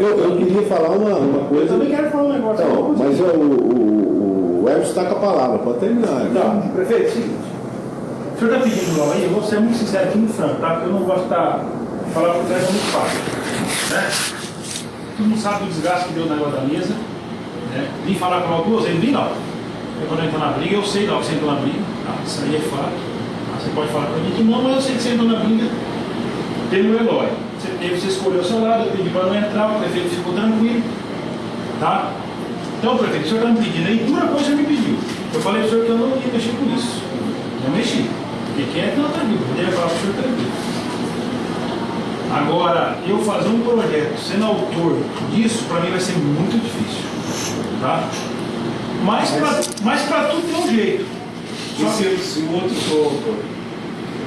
Eu, eu queria falar uma, uma Eu coisa. também quero falar um negócio. Então, mas o, o, o Elvis está com a palavra, pode terminar. Tá, prefeito, seguinte. O senhor está pedindo logo aí, eu vou ser muito sincero aqui no franco, tá? Porque eu não gosto de estar falando com o é muito fácil. Né? Todo mundo sabe do desgaste que deu na água da mesa. Né? Vim falar com ela duas vezes, vim não. Eu quando eu entro na briga, eu sei lá que você entrou na briga. Tá? Isso aí é fato. Ah, Você pode falar para mim que não, mas eu sei que você entrou na briga pelo Eloy. Você teve, você escolheu o seu lado, eu pedi para não entrar, o prefeito ficou tranquilo. Tá? Então, prefeito, o senhor está me pedindo aí, dura coisa me pediu. Eu falei para o senhor que eu não ia mexer com isso. Não mexi. Porque quem é não tranquilo, poderia falar para o senhor tranquilo. Agora, eu fazer um projeto sendo autor disso, para mim vai ser muito difícil. Tá? Mas para mas pra tudo tem um jeito. Só se, se o outro for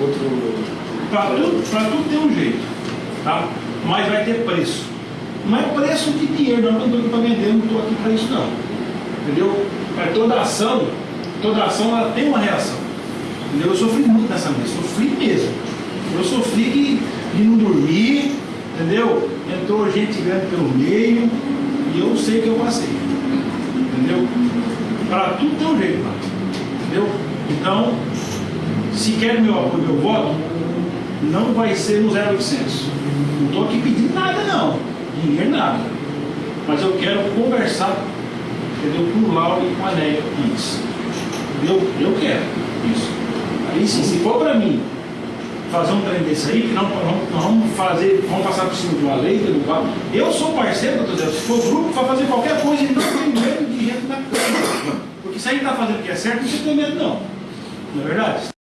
outro. Para tudo, pra tudo tem um jeito, Mas vai ter preço. Não é preço de dinheiro, não, não estou aqui para vender, não estou aqui para isso não. Entendeu? Mas toda ação, toda ação ela tem uma reação. Entendeu? Eu sofri muito nessa mesa, sofri mesmo. Eu sofri de, de não dormir, entendeu? Entrou gente grande pelo meio e eu sei que eu passei. Entendeu? Para tudo tem um jeito, mano. Entendeu? Então, se quer meu apoio, meu voto, não vai ser no 0800. Não estou aqui pedindo nada, não. Dinheiro nada. Mas eu quero conversar, entendeu? Com o Lauro e com a Néia antes. Entendeu? Eu quero isso. Aí sim, se for para mim fazer um trem desse aí, que não, nós vamos fazer, vamos passar por cima de uma lei, derrubar. Eu sou parceiro, doutor Zé, se for grupo, para fazer qualquer coisa e não tem medo de gente na cama. Porque se a gente está fazendo o que é certo, não tem medo não. Não é verdade?